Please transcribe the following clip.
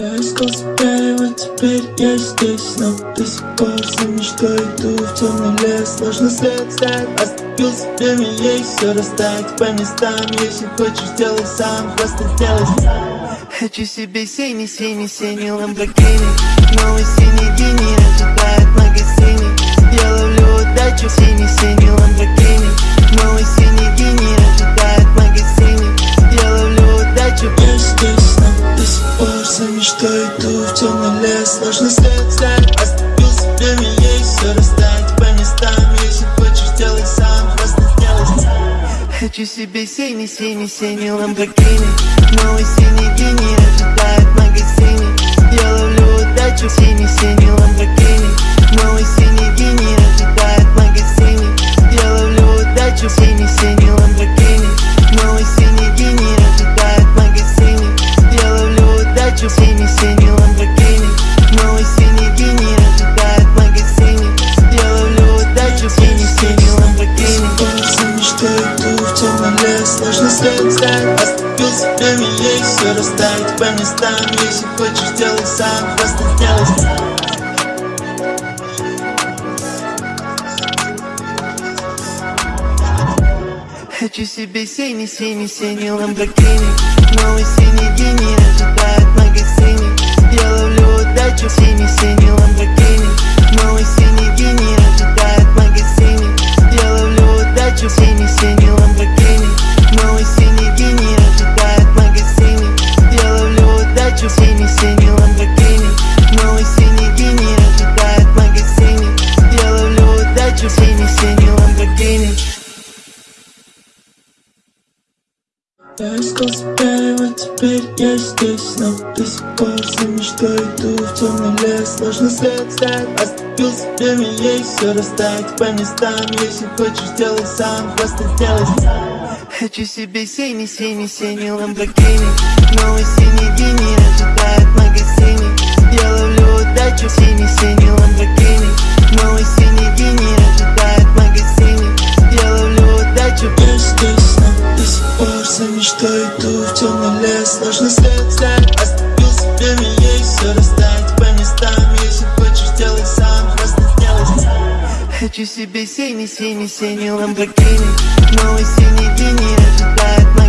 Я искал себя, и вот теперь я здесь. Но до сих пор за мечтой иду в темный лес. Сложно свет ставить, оступился время есть Все растает по местам, если хочешь, сделай сам. Просто сделай сам. Хочу себе синий, синий, синий ламборгини Новый синий гений ожидает магазине. Я ловлю удачу, мечтой иду в темный лес Сложно свет ставить, оступился время есть Все растает по местам, если хочешь, сделай сам Просто сделай сам Хочу себе синий, синий, синий ламборгини. Новый синий гений ожидает в магазине. Я ловлю удачу, синий, синий ламборгини. Новый синий гений ожидает в магазине. Я ловлю удачу, синий, синий лес Сложно свет ставить, оступился время есть Все растает по местам, если хочешь, сделай сам. Просто сделай сам Хочу себе синий, синий, синий ламборгини Новый синий гений ожидает в магазине. Я Я искал себя, и вот теперь я здесь. Но до сих пор за мечтой иду в темный лес. Сложно свет ставить, оступился время есть Все растает по местам, если хочешь, сделай сам Просто сделай сам. Хочу себе синий, синий, синий ламборгини Новый синий гений за мечтой иду в темный лес. Сложно свет ставить, оступился время есть Все растает по местам, если хочешь, сделай сам Просто сделай сам Хочу себе синий, синий, синий ламборгини Новый синий гений ожидает в